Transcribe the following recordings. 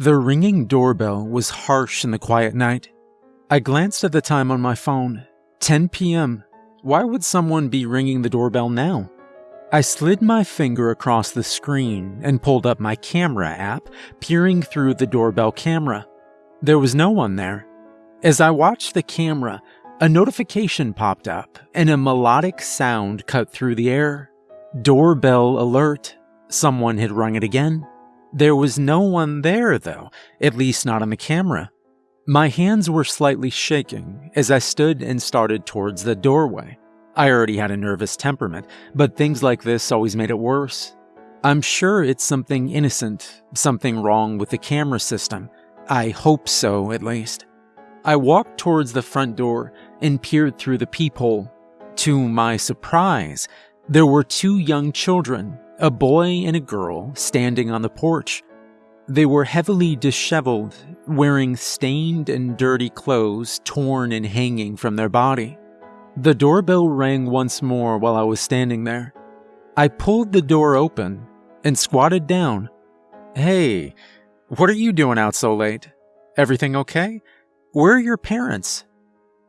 The ringing doorbell was harsh in the quiet night. I glanced at the time on my phone 10 p.m. Why would someone be ringing the doorbell now? I slid my finger across the screen and pulled up my camera app, peering through the doorbell camera. There was no one there. As I watched the camera, a notification popped up and a melodic sound cut through the air. Doorbell alert. Someone had rung it again. There was no one there, though, at least not on the camera. My hands were slightly shaking as I stood and started towards the doorway. I already had a nervous temperament, but things like this always made it worse. I'm sure it's something innocent, something wrong with the camera system. I hope so, at least. I walked towards the front door and peered through the peephole. To my surprise, there were two young children a boy and a girl standing on the porch. They were heavily disheveled, wearing stained and dirty clothes torn and hanging from their body. The doorbell rang once more while I was standing there. I pulled the door open and squatted down. Hey, what are you doing out so late? Everything okay? Where are your parents?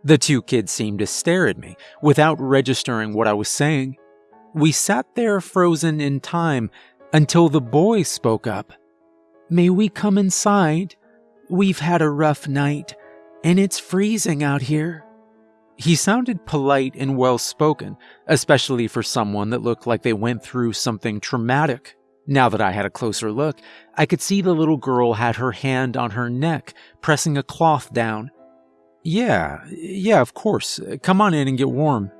The two kids seemed to stare at me without registering what I was saying. We sat there frozen in time until the boy spoke up. May we come inside? We've had a rough night, and it's freezing out here. He sounded polite and well spoken, especially for someone that looked like they went through something traumatic. Now that I had a closer look, I could see the little girl had her hand on her neck, pressing a cloth down. Yeah, yeah, of course. Come on in and get warm.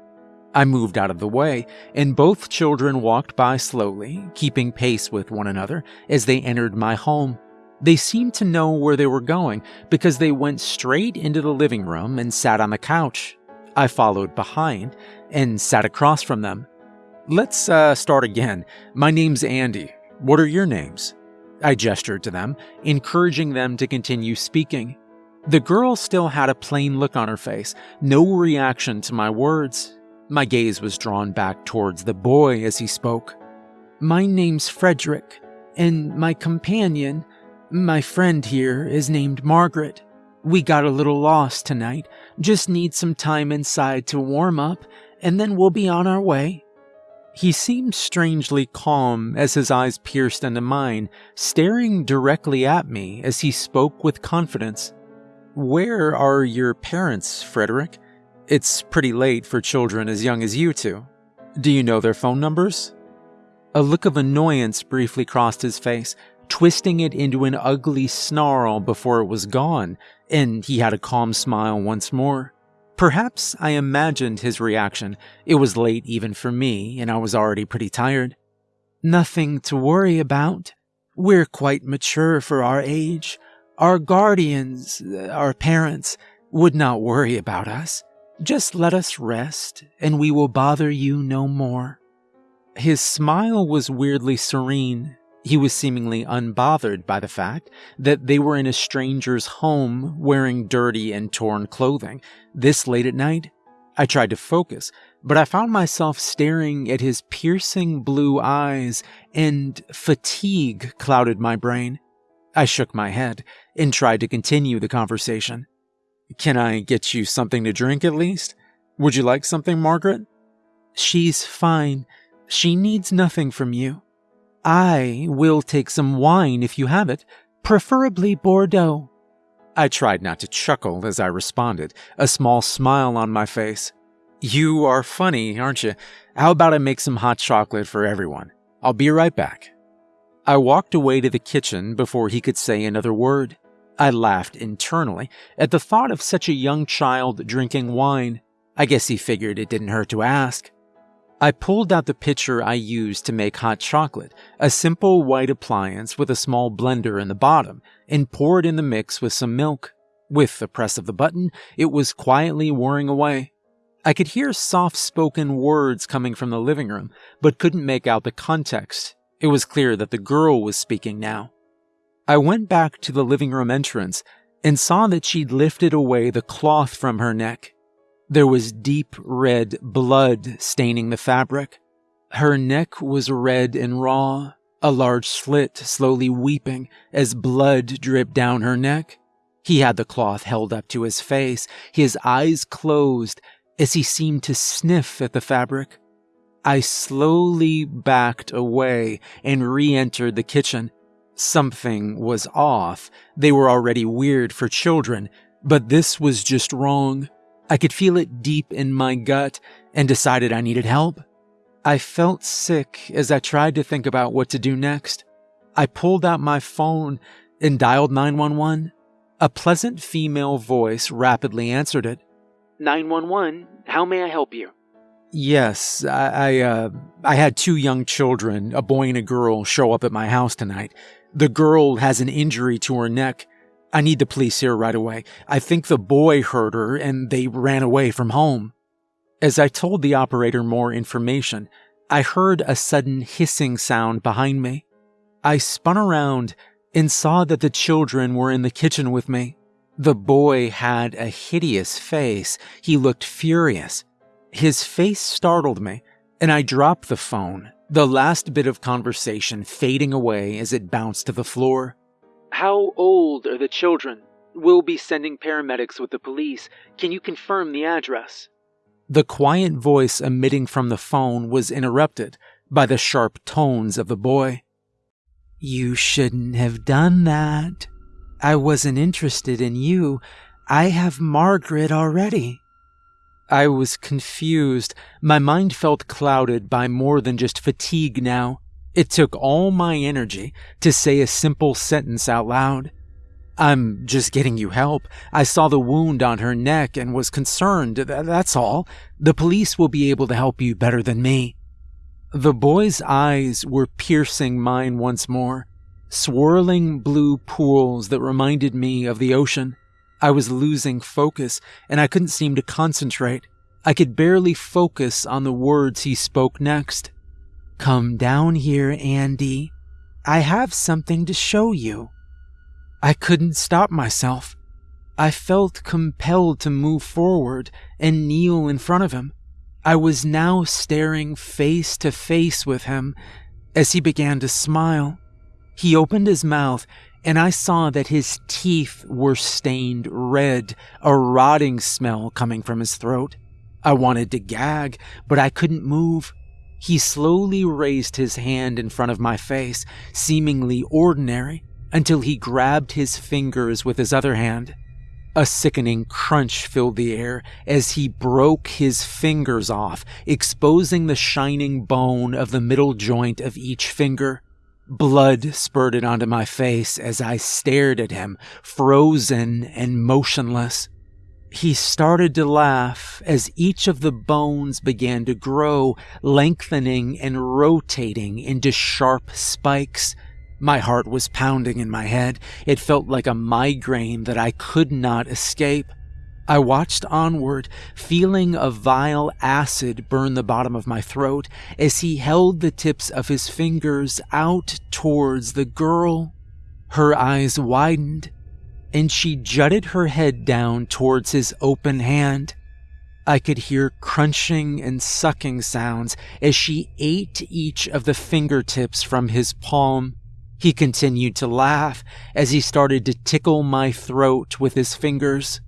I moved out of the way, and both children walked by slowly, keeping pace with one another as they entered my home. They seemed to know where they were going because they went straight into the living room and sat on the couch. I followed behind and sat across from them. Let's uh, start again. My name's Andy. What are your names? I gestured to them, encouraging them to continue speaking. The girl still had a plain look on her face, no reaction to my words, my gaze was drawn back towards the boy as he spoke. My name's Frederick, and my companion, my friend here, is named Margaret. We got a little lost tonight, just need some time inside to warm up, and then we'll be on our way. He seemed strangely calm as his eyes pierced into mine, staring directly at me as he spoke with confidence. Where are your parents, Frederick? It's pretty late for children as young as you two. Do you know their phone numbers? A look of annoyance briefly crossed his face, twisting it into an ugly snarl before it was gone, and he had a calm smile once more. Perhaps I imagined his reaction. It was late even for me, and I was already pretty tired. Nothing to worry about. We're quite mature for our age. Our guardians, uh, our parents, would not worry about us. Just let us rest, and we will bother you no more. His smile was weirdly serene. He was seemingly unbothered by the fact that they were in a stranger's home wearing dirty and torn clothing this late at night. I tried to focus, but I found myself staring at his piercing blue eyes, and fatigue clouded my brain. I shook my head and tried to continue the conversation. Can I get you something to drink at least? Would you like something, Margaret? She's fine. She needs nothing from you. I will take some wine if you have it, preferably Bordeaux. I tried not to chuckle as I responded, a small smile on my face. You are funny, aren't you? How about I make some hot chocolate for everyone? I'll be right back. I walked away to the kitchen before he could say another word. I laughed internally at the thought of such a young child drinking wine. I guess he figured it didn't hurt to ask. I pulled out the pitcher I used to make hot chocolate, a simple white appliance with a small blender in the bottom, and poured in the mix with some milk. With the press of the button, it was quietly whirring away. I could hear soft spoken words coming from the living room, but couldn't make out the context. It was clear that the girl was speaking now. I went back to the living room entrance and saw that she'd lifted away the cloth from her neck. There was deep red blood staining the fabric. Her neck was red and raw, a large slit slowly weeping as blood dripped down her neck. He had the cloth held up to his face, his eyes closed as he seemed to sniff at the fabric. I slowly backed away and re entered the kitchen. Something was off. They were already weird for children, but this was just wrong. I could feel it deep in my gut and decided I needed help. I felt sick as I tried to think about what to do next. I pulled out my phone and dialed 911. A pleasant female voice rapidly answered it. 911, how may I help you? Yes, I I, uh, I had two young children, a boy and a girl, show up at my house tonight. The girl has an injury to her neck. I need the police here right away. I think the boy hurt her and they ran away from home. As I told the operator more information, I heard a sudden hissing sound behind me. I spun around and saw that the children were in the kitchen with me. The boy had a hideous face. He looked furious. His face startled me, and I dropped the phone, the last bit of conversation fading away as it bounced to the floor. How old are the children? We'll be sending paramedics with the police. Can you confirm the address? The quiet voice emitting from the phone was interrupted by the sharp tones of the boy. You shouldn't have done that. I wasn't interested in you. I have Margaret already. I was confused. My mind felt clouded by more than just fatigue now. It took all my energy to say a simple sentence out loud. I'm just getting you help. I saw the wound on her neck and was concerned. That's all. The police will be able to help you better than me. The boy's eyes were piercing mine once more swirling blue pools that reminded me of the ocean. I was losing focus and I couldn't seem to concentrate. I could barely focus on the words he spoke next. Come down here, Andy. I have something to show you. I couldn't stop myself. I felt compelled to move forward and kneel in front of him. I was now staring face to face with him as he began to smile. He opened his mouth, and I saw that his teeth were stained red, a rotting smell coming from his throat. I wanted to gag, but I couldn't move. He slowly raised his hand in front of my face, seemingly ordinary, until he grabbed his fingers with his other hand. A sickening crunch filled the air as he broke his fingers off, exposing the shining bone of the middle joint of each finger. Blood spurted onto my face as I stared at him, frozen and motionless. He started to laugh as each of the bones began to grow, lengthening and rotating into sharp spikes. My heart was pounding in my head. It felt like a migraine that I could not escape. I watched onward, feeling a vile acid burn the bottom of my throat as he held the tips of his fingers out towards the girl. Her eyes widened, and she jutted her head down towards his open hand. I could hear crunching and sucking sounds as she ate each of the fingertips from his palm. He continued to laugh as he started to tickle my throat with his fingers.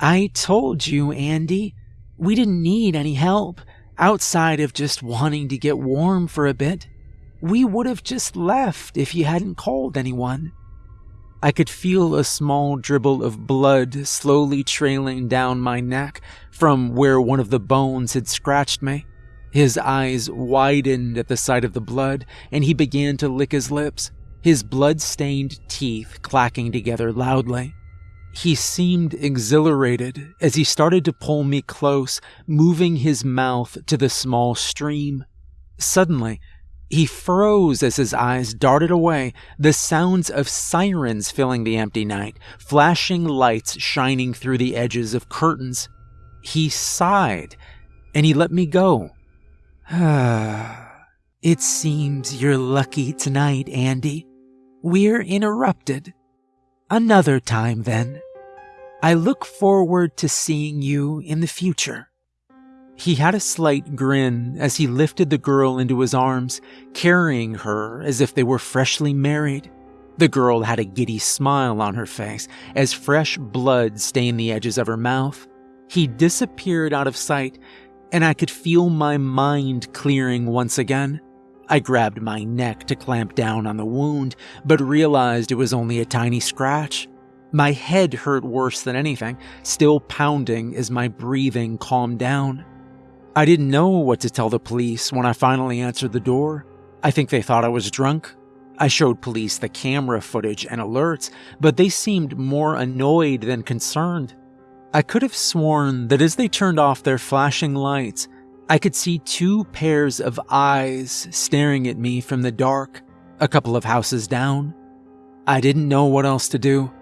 I told you, Andy, we didn't need any help outside of just wanting to get warm for a bit. We would have just left if you hadn't called anyone. I could feel a small dribble of blood slowly trailing down my neck from where one of the bones had scratched me. His eyes widened at the sight of the blood, and he began to lick his lips, his blood stained teeth clacking together loudly. He seemed exhilarated as he started to pull me close, moving his mouth to the small stream. Suddenly, he froze as his eyes darted away, the sounds of sirens filling the empty night, flashing lights shining through the edges of curtains. He sighed, and he let me go. it seems you're lucky tonight, Andy. We're interrupted. Another time, then. I look forward to seeing you in the future. He had a slight grin as he lifted the girl into his arms, carrying her as if they were freshly married. The girl had a giddy smile on her face as fresh blood stained the edges of her mouth. He disappeared out of sight, and I could feel my mind clearing once again. I grabbed my neck to clamp down on the wound, but realized it was only a tiny scratch. My head hurt worse than anything, still pounding as my breathing calmed down. I didn't know what to tell the police when I finally answered the door. I think they thought I was drunk. I showed police the camera footage and alerts, but they seemed more annoyed than concerned. I could have sworn that as they turned off their flashing lights, I could see two pairs of eyes staring at me from the dark, a couple of houses down. I didn't know what else to do.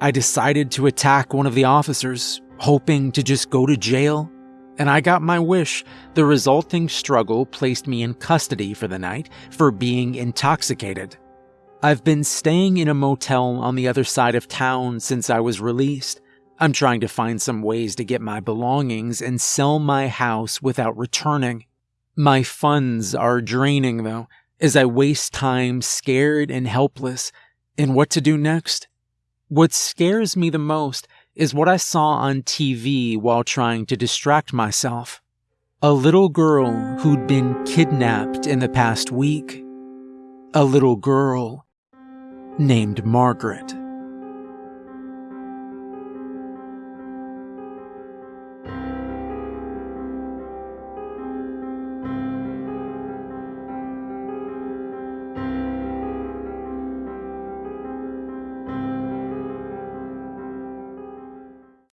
I decided to attack one of the officers, hoping to just go to jail and I got my wish. The resulting struggle placed me in custody for the night for being intoxicated. I've been staying in a motel on the other side of town since I was released. I'm trying to find some ways to get my belongings and sell my house without returning. My funds are draining, though, as I waste time scared and helpless. And what to do next? What scares me the most is what I saw on TV while trying to distract myself. A little girl who'd been kidnapped in the past week. A little girl named Margaret.